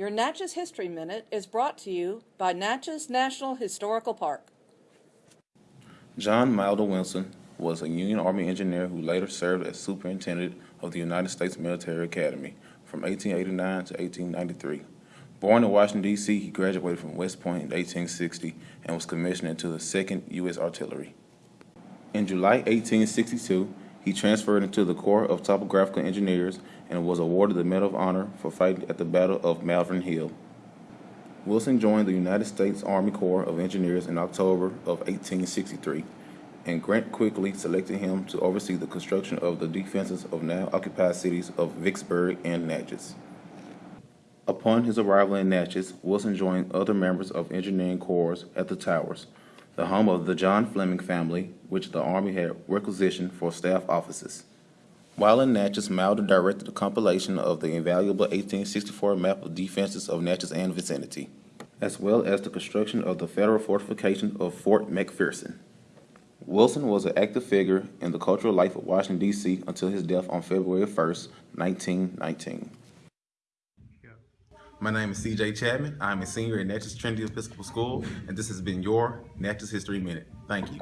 Your Natchez History Minute is brought to you by Natchez National Historical Park. John Moulder Wilson was a Union Army engineer who later served as superintendent of the United States Military Academy from 1889 to 1893. Born in Washington, D.C., he graduated from West Point in 1860 and was commissioned into the 2nd U.S. Artillery. In July 1862, he transferred into the Corps of Topographical Engineers and was awarded the Medal of Honor for fighting at the Battle of Malvern Hill. Wilson joined the United States Army Corps of Engineers in October of 1863, and Grant quickly selected him to oversee the construction of the defenses of now occupied cities of Vicksburg and Natchez. Upon his arrival in Natchez, Wilson joined other members of engineering corps at the Towers, the home of the John Fleming family, which the Army had requisitioned for staff offices. While in Natchez, Moulder directed the compilation of the invaluable 1864 map of defenses of Natchez and vicinity, as well as the construction of the federal fortification of Fort McPherson. Wilson was an active figure in the cultural life of Washington, D.C. until his death on February 1st, 1919. My name is CJ Chapman. I'm a senior at Natchez Trinity Episcopal School, and this has been your Natchez History Minute. Thank you.